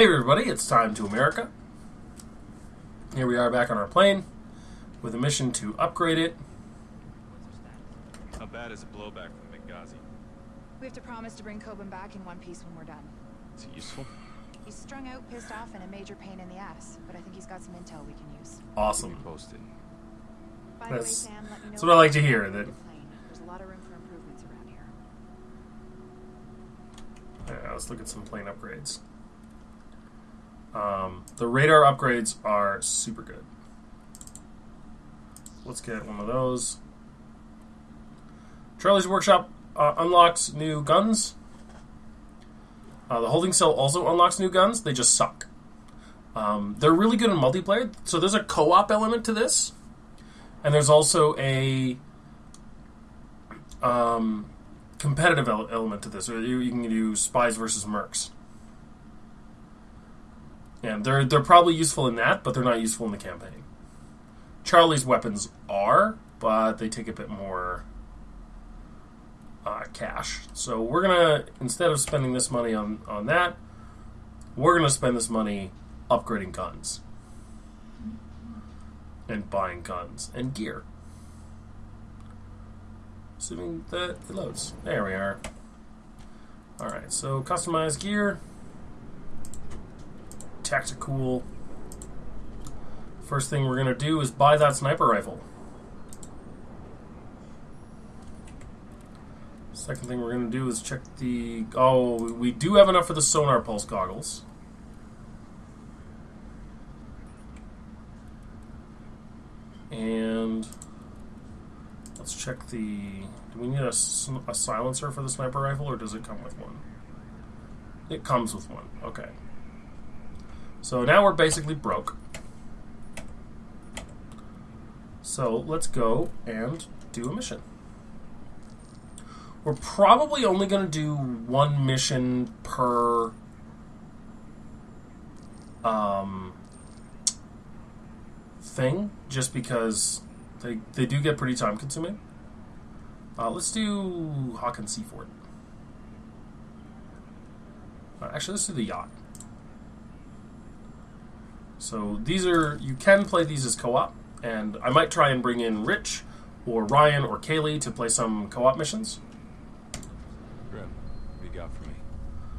Hey everybody, it's time to America. Here we are back on our plane with a mission to upgrade it. How bad is a blowback from Benghazi? We have to promise to bring Kobin back in one piece when we're done. Is it useful? He's strung out, pissed off, and a major pain in the ass, but I think he's got some intel we can use. Awesome. Posted. By the way, That's- Sam, let me know that's what I like to hear, can that- There's a lot of room for improvements around here. Yeah, let's look at some plane upgrades. Um, the radar upgrades are super good. Let's get one of those. Charlie's Workshop uh, unlocks new guns. Uh, the holding cell also unlocks new guns. They just suck. Um, they're really good in multiplayer. So there's a co-op element to this, and there's also a um, competitive ele- element to this. You, you can do spies versus mercs, and they're they're probably useful in that, but they're not useful in the campaign. Charlie's weapons are, but they take a bit more uh, cash. So we're gonna instead of spending this money on on that, we're gonna spend this money upgrading guns and buying guns and gear. Assuming that it loads. There we are. Alright, so customize gear. Tactical. First thing we're going to do is buy that sniper rifle. Second thing we're going to do is check the. Oh, we- do have enough for the sonar pulse goggles. And let's check the. Do we need a silencer for the sniper rifle, or does it come with one? It comes with one. Okay. So now we're basically broke. So let's go and do a mission. We're probably only going to do one mission per um, thing, just because they, they do get pretty time consuming. Uh, let's do Hawkins Seafort. Uh, actually, let's do the yacht. So these are you can play these as co-op, and I might try and bring in Rich or Ryan or Kaylee to play some co-op missions. Grim, what you got for me?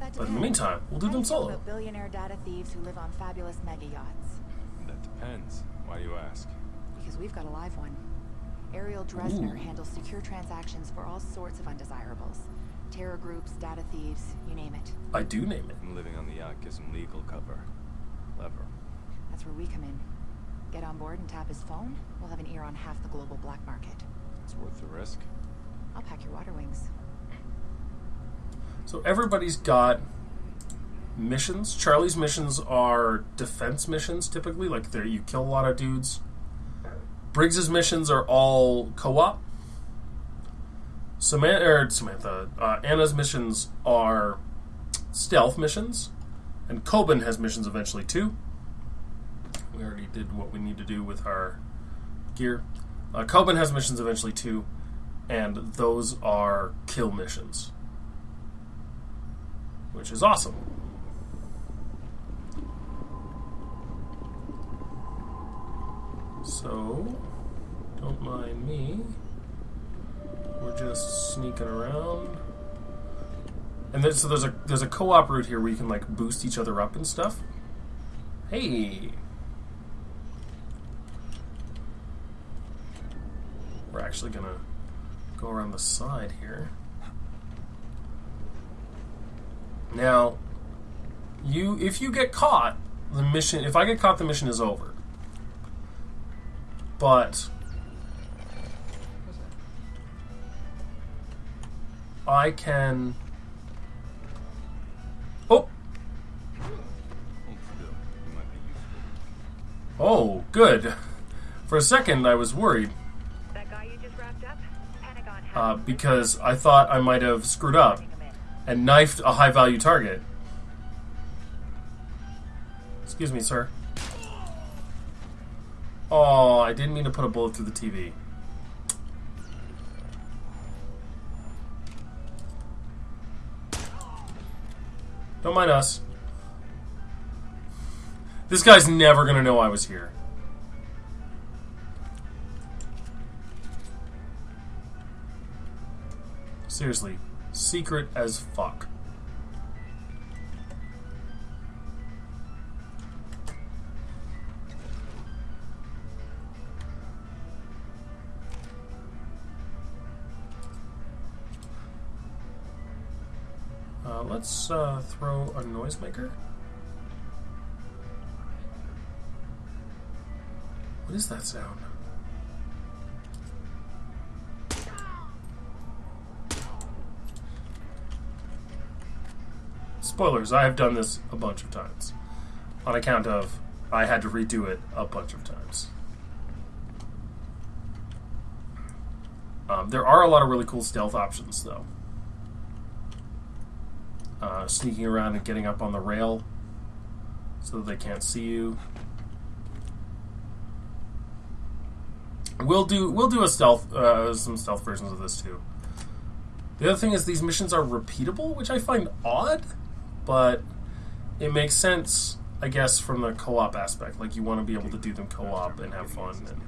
That But in the meantime, we'll do How them solo. about billionaire data thieves who live on fabulous mega yachts? That depends. Why do you ask? Because we've got a live one. Ariel Dresner Ooh. handles secure transactions for all sorts of undesirables. Terror groups, data thieves, you name it. I do name it. And living on the yacht gives him legal cover. Lever. That's where we come in. Get on board and tap his phone, we'll have an ear on half the global black market. It's worth the risk. I'll pack your water wings. So everybody's got missions. Charlie's missions are defense missions typically, like there you kill a lot of dudes. Briggs's missions are all co-op. Samantha, or Samantha, uh, Anna's missions are stealth missions, and Kobin has missions eventually too. We already did what we need to do with our gear. Uh, has missions eventually too, and those are kill missions which is awesome. So, don't mind me. We're just sneaking around. And so there's a there's a co-op route here where you can like boost each other up and stuff. Hey. We're actually gonna go around the side here. Now, you if you get caught, the mission if I get caught the mission is over. But I can Oh, oh, good. For a second I was worried uh, because I thought I might have screwed up and knifed a high value target. Excuse me, sir. Oh, I didn't mean to put a bullet through the TV. Don't mind us. This guy's never gonna know I was here. Seriously, secret as fuck. Uh, let's uh, throw a noisemaker. What is that sound? Spoilers, I have done this a bunch of times. On account of I had to redo it a bunch of times. Um, there are a lot of really cool stealth options, though. Uh, sneaking around and getting up on the rail so that they can't see you. We'll do we'll do a stealth uh, some stealth versions of this too. The other thing is these missions are repeatable, which I find odd, but it makes sense, I guess, from the co-op aspect. Like you want to be able to do them co-op and have fun. And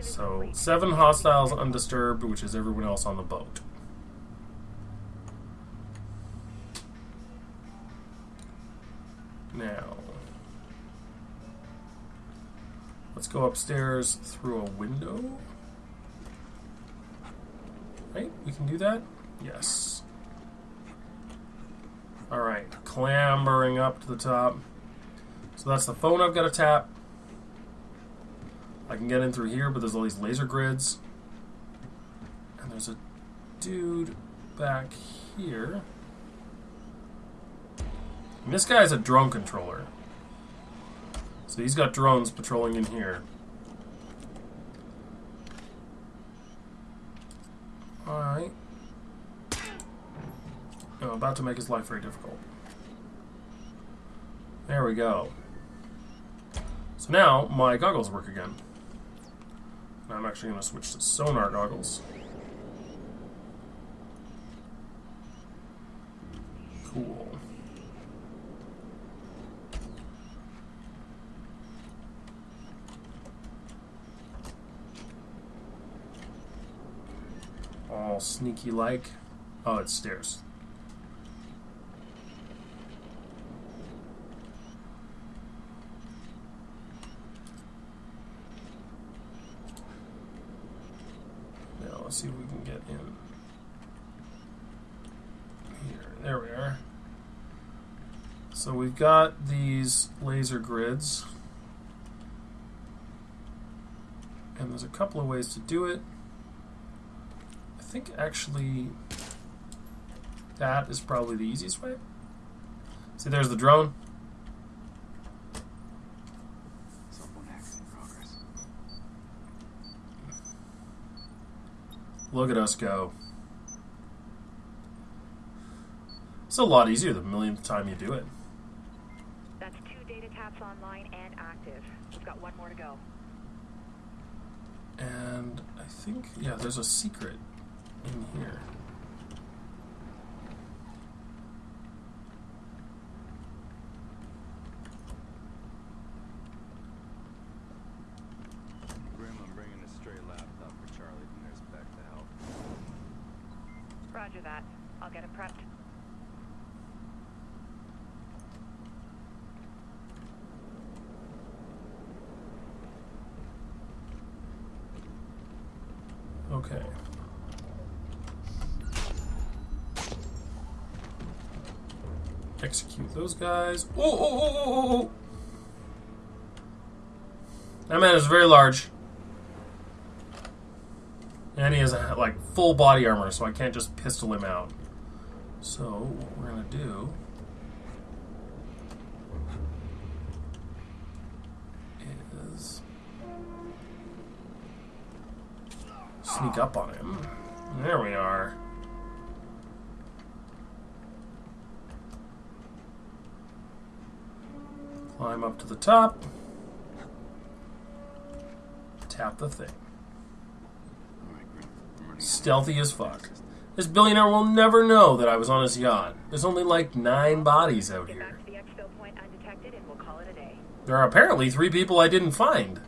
so seven hostiles undisturbed, which is everyone else on the boat. Now, let's go upstairs through a window. Right? We can do that? Yes. Alright, clambering up to the top. So that's the phone I've got to tap. I can get in through here, but there's all these laser grids. And there's a dude back here. And this guy is a drone controller. So he's got drones patrolling in here. Alright. Oh, about to make his life very difficult. There we go. So now my goggles work again. I'm actually going to switch to sonar goggles. Cool. All sneaky like. Oh, it's stairs. Now let's see if we can get in. Here, there we are. So we've got these laser grids. And there's a couple of ways to do it. I think actually that is probably the easiest way. See, there's the drone. Cell phone hacks in progress. Look at us go. It's a lot easier the millionth time you do it. That's two data taps online and active. We've got one more to go. And I think, yeah, there's a secret in here. Grim, I'm bringing a stray laptop for Charlie when there's back to help. Roger that. I'll get it prepped. Okay. Execute those guys. Oh, oh, oh, oh, oh, oh. That man is very large. And he has a, like full body armor, so I can't just pistol him out. So what we're gonna do is sneak up on him. There we are. Climb up to the top. Tap the thing. Alright, Grim. I'm running out of Stealthy as fuck. This billionaire will never know that I was on his yacht. There's only like nine bodies out here. back to the exfil point undetected and we'll call it a day. There are apparently three people I didn't find.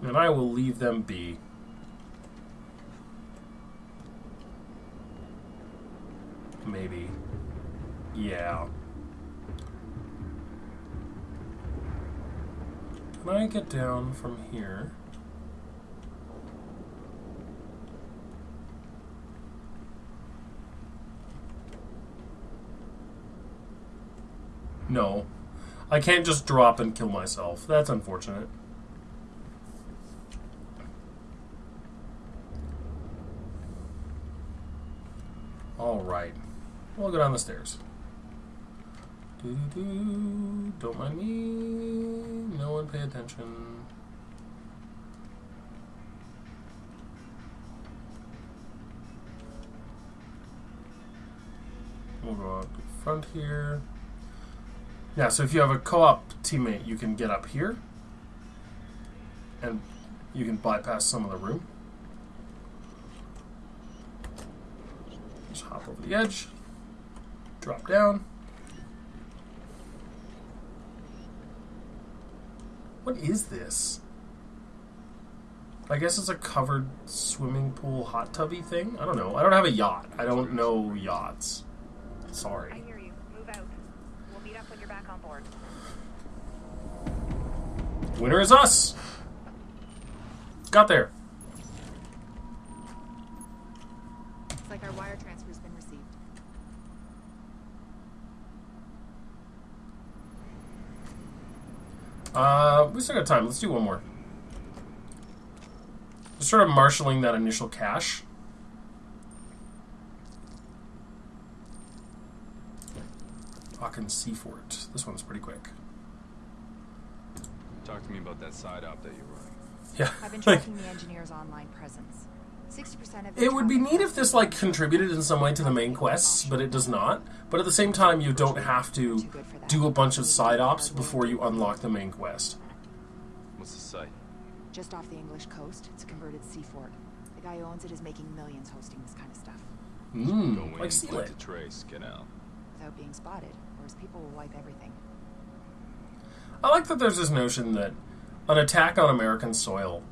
And I will leave them be. Yeah. Can I get down from here? No. I can't just drop and kill myself. That's unfortunate. Alright. We'll go down the stairs. Don't mind me. No one pay attention. We'll go the front here. Yeah, so if you have a co-op teammate, you can get up here, and you can bypass some of the room. Just hop over the edge, drop down. What is this? I guess it's a covered swimming pool hot tubby thing. I don't know. I don't have a yacht. I don't know yachts. Sorry. I hear you. Move out. We'll meet up when you're back on board. Winner is us. Got there. Looks like our wire transfer's been received. Uh, we still got time. Let's do one more. Just sort of marshaling that initial cache. Fucking Seafort. This one's pretty quick. Talk to me about that side op that you're running. Yeah. I've been like, tracking the engineer's online presence. 60% of it would be neat if this like contributed in some way to the main quests, but it does not. But at the same time, you don't have to do a bunch of side ops before you unlock the main quest. What's the site? Just off the English coast, it's a converted seafort. The guy who owns it is making millions hosting this kind of stuff. Go Mmm, in, like seal put it. trace, get out. Without being spotted, or his people will wipe everything. I like that there's this notion that an attack on American soil,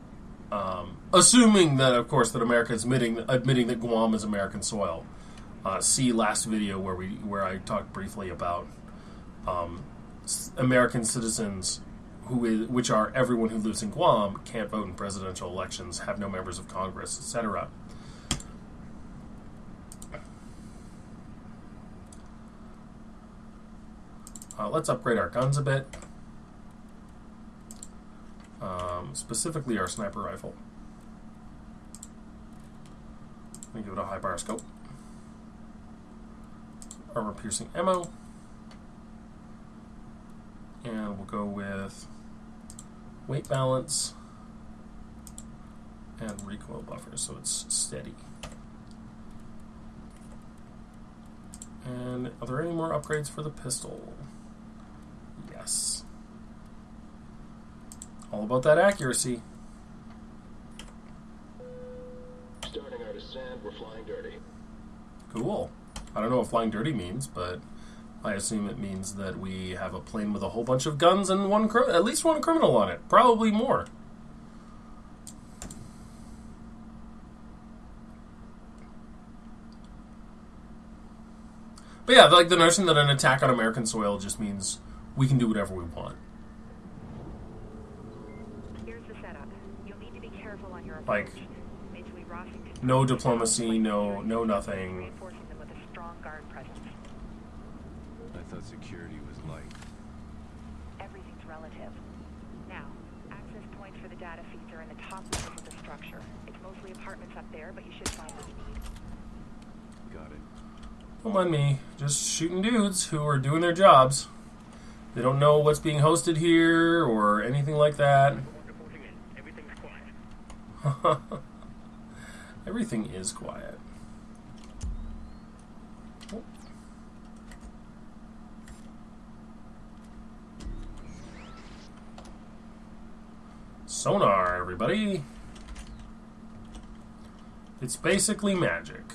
um, assuming that, of course, that America is admitting admitting that Guam is American soil. Uh, see last video where we where I talked briefly about um, American citizens who is, which are everyone who lives in Guam can't vote in presidential elections, have no members of Congress, etc. Uh, let's upgrade our guns a bit um, specifically our sniper rifle. We give it a high bar scope, armor piercing ammo, and we'll go with weight balance and recoil buffer so it's steady. And are there any more upgrades for the pistol? Yes. All about that accuracy. Starting our descent, we're flying dirty. Cool. I don't know what flying dirty means, but I assume it means that we have a plane with a whole bunch of guns and one cri- at least one criminal on it. Probably more. But yeah, like the notion that an attack on American soil just means we can do whatever we want. Here's the setup. You'll need to be careful on your Like, approach. Basically, Rossington no diplomacy, no- no nothing. Them with a strong guard presence. I thought security was light. Everything's relative. Now, access points for the data feeds are in the top levels of the structure. It's mostly apartments up there, but you should find what you need. Got it. Don't mind me. Just shooting dudes who are doing their jobs. They don't know what's being hosted here or anything like that. Everything is quiet. Oh. Sonar, everybody. It's basically magic.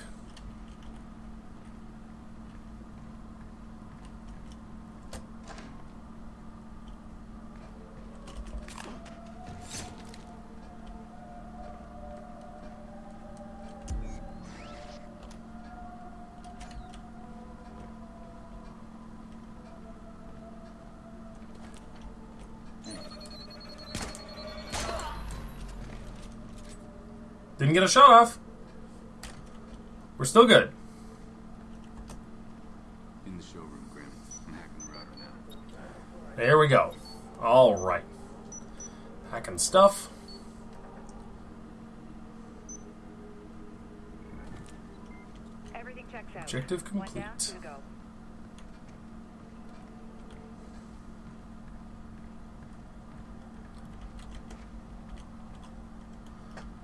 Didn't get a shot off. We're still good. In the showroom, Grim. I'm hacking the router now. There we go. All right. Hacking stuff. Everything checks out. Objective One down, complete. two to go.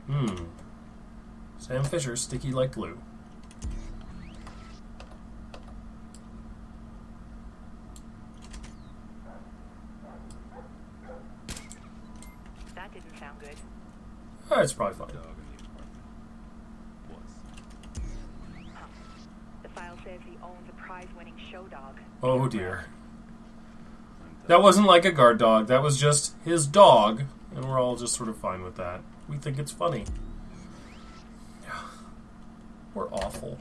Hmm. Sam Fisher, sticky like glue. That didn't sound good. Oh, it's probably fine. Dog in the apartment. Was. The file says he owns a prize-winning show dog. Oh dear. That wasn't like a guard dog. That was just his dog, and we're all just sort of fine with that. We think it's funny. We're awful.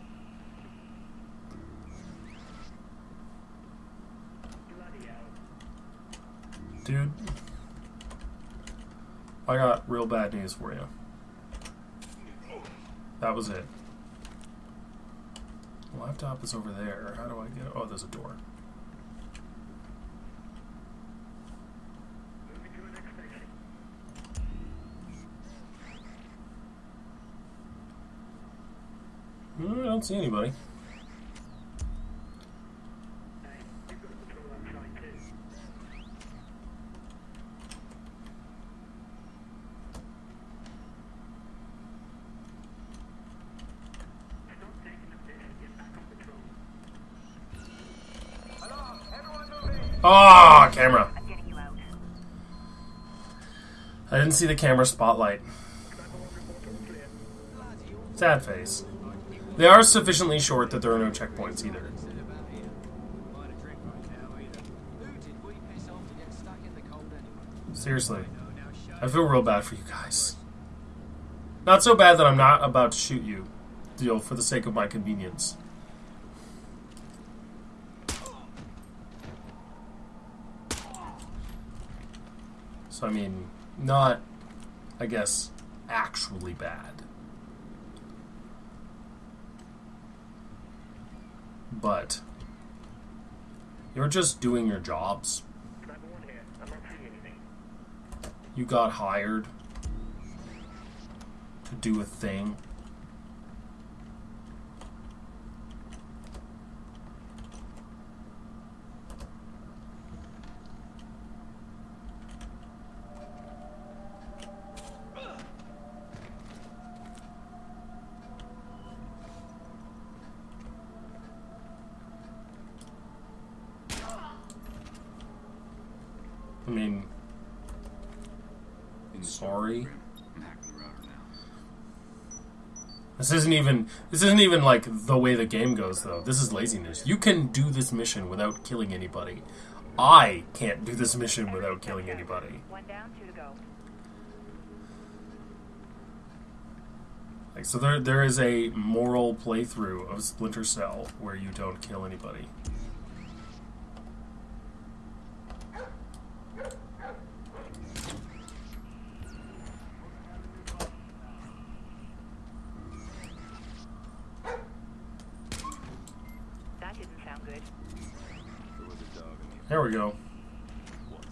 Dude, I got real bad news for you. That was it. Laptop is over there. How do I get? Oh, there's a door. Hmm, I don't see anybody. Ah, camera. You out. I didn't see the camera spotlight. Sad face. They are sufficiently short that there are no checkpoints either. Seriously. I feel real bad for you guys. Not so bad that I'm not about to shoot you, Deal for the sake of my convenience. So, I mean, not, I guess, actually bad. But, you're just doing your jobs. You got hired to do a thing. I mean, Sorry. showroom, Grim. I'm hacking the router now. This isn't even this isn't even like the way the game goes though. This is laziness. You can do this mission without killing anybody. I can't do this mission without killing anybody. One down, two to go. Like so there there is a moral playthrough of Splinter Cell where you don't kill anybody. That didn't sound good. There was a dog in the There we go. was.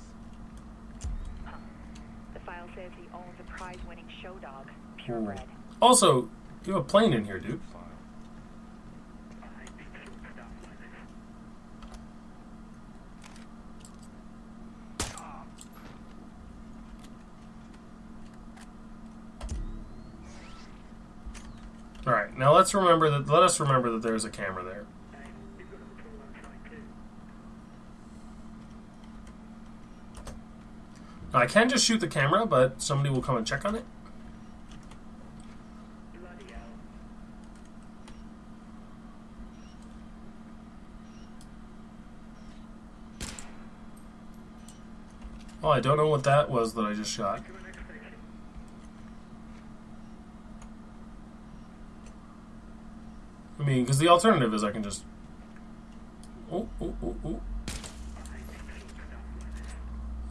The file says he owns a prize-winning show dog. Purebred. Hmm. Also, you have a plane in here, dude. All right, now let's remember that. Let us remember that there's a camera there. I can just shoot the camera, but somebody will come and check on it. Oh, I don't know what that was that I just shot. I mean, because the alternative is I can just. Oh, oh, oh, oh.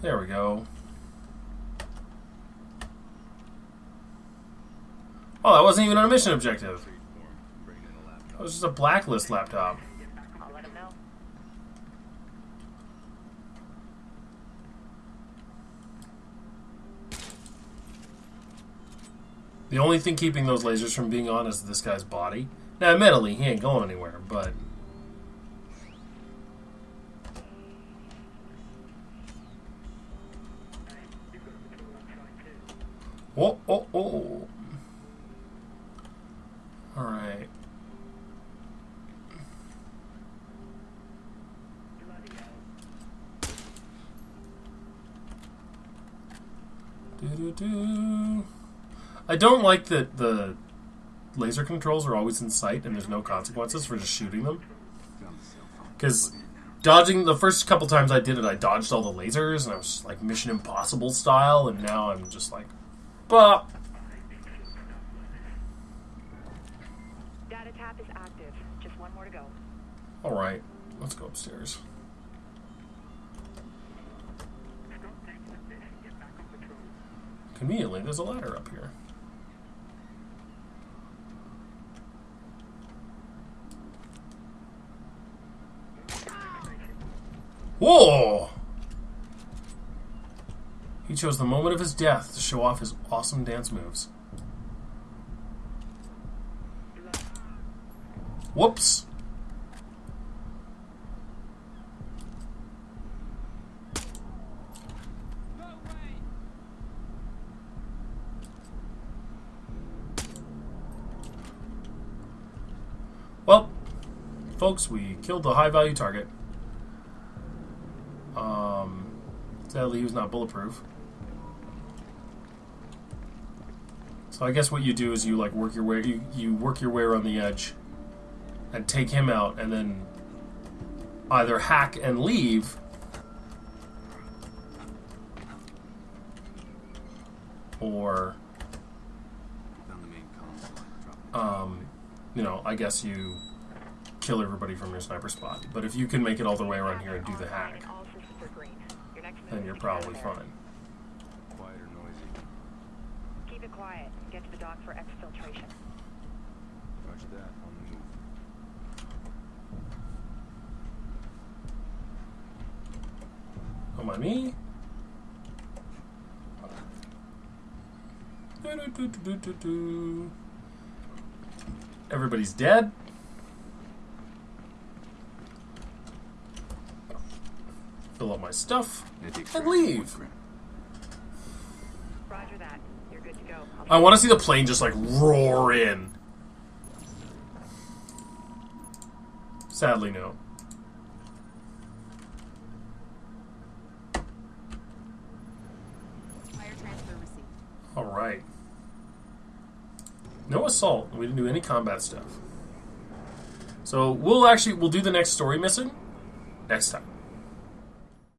There we go. Oh, that wasn't even a mission objective. That was just a blacklist laptop. The only thing keeping those lasers from being on is this guy's body. Now, admittedly, he ain't going anywhere, but. Oh, oh, oh. Alright. I don't like that the laser controls are always in sight and there's no consequences for just shooting them. Because dodging the first couple times I did it, I dodged all the lasers and I was like Mission Impossible style, and now I'm just like, bah. Data tap is active. Just one more to go. All right, let's go upstairs. Conveniently, there's a ladder up here. Whoa! He chose the moment of his death to show off his awesome dance moves. Whoops! Well, folks, we killed the high value target. Um, sadly, he was not bulletproof. So I guess what you do is you like work your way you, you work your way around the edge and take him out and then either hack and leave or Found the main console. Dropping it. um, you know, I guess you kill everybody from your sniper spot. But if you can make it all the way around here and do the hack, And all systems are green. Your next move then you're to get out probably fine. Quiet or noisy? Keep it quiet. Get to the dock for exfiltration. Roger that. On the move. Don't me. Everybody's dead. Fill up my stuff and leave. Roger that. You're good to go. I'll want to see the plane just like roar in. Sadly, no. Wire transfer received. All right. No assault. We didn't do any combat stuff. So we'll actually we'll do the next story mission next time.